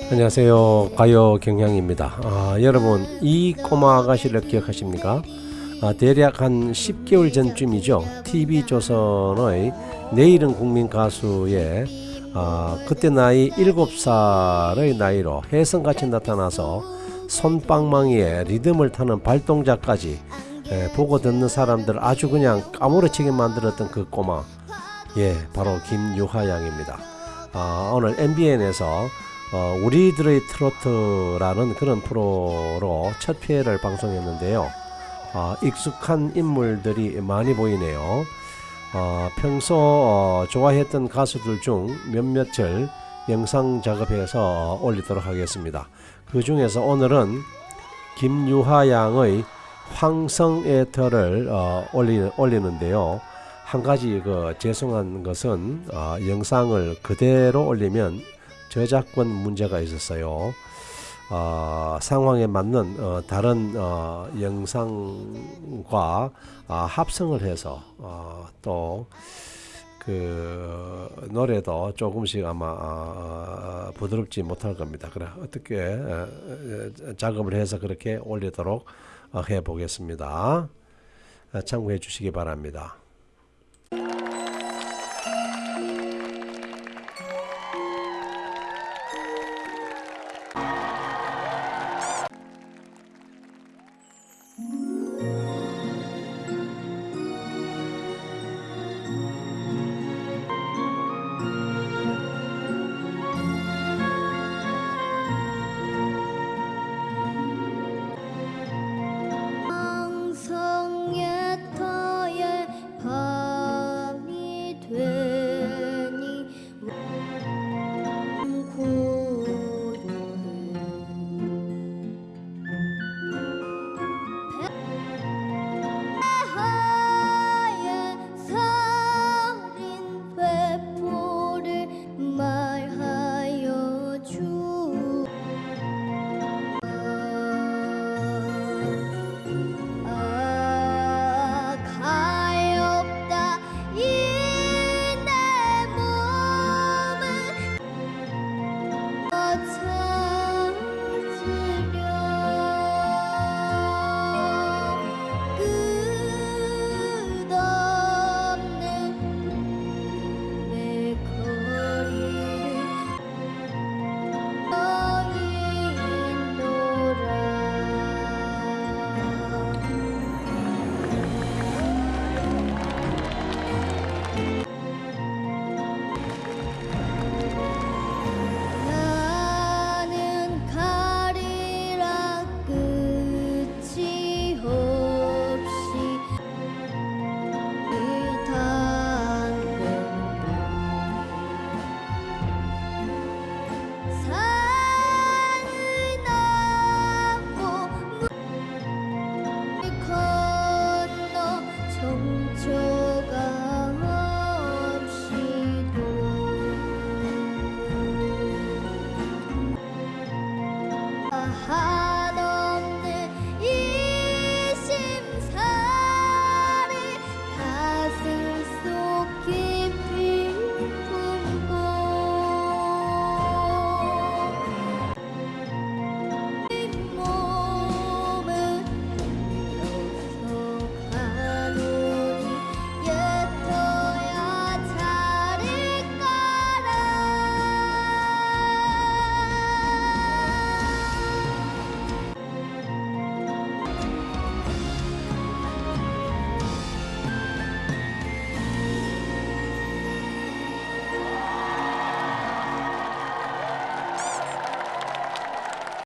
안녕하세요. 가요 경향입니다. 아, 여러분 이 꼬마 아가씨를 기억하십니까? 아, 대략 한 10개월 전쯤이죠. TV조선의 내일은 국민 가수에 아, 그때 나이 7살의 나이로 혜성같이 나타나서 손방망이에 리듬을 타는 발동작까지 에, 보고 듣는 사람들 아주 그냥 까무러치게 만들었던 그 꼬마 예 바로 김유하 양입니다. 아, 오늘 MBN에서 어, 우리들의 트로트라는 그런 프로로 첫 회를 방송했는데요. 아, 익숙한 인물들이 많이 보이네요. 어, 평소 어, 좋아했던 가수들 중 몇몇을 영상 작업해서 올리도록 하겠습니다. 그 중에서 오늘은 김유하 양의 황성옛터를 어, 올리, 올리는데요. 한 가지 그 죄송한 것은 어, 영상을 그대로 올리면 저작권 문제가 있었어요. 어, 상황에 맞는 어, 다른 어, 영상과 아, 합성을 해서 어, 또그 노래도 조금씩 아마 어, 부드럽지 못할 겁니다. 그래 어떻게 어, 어, 작업을 해서 그렇게 올리도록 어, 해 보겠습니다. 참고해 주시기 바랍니다.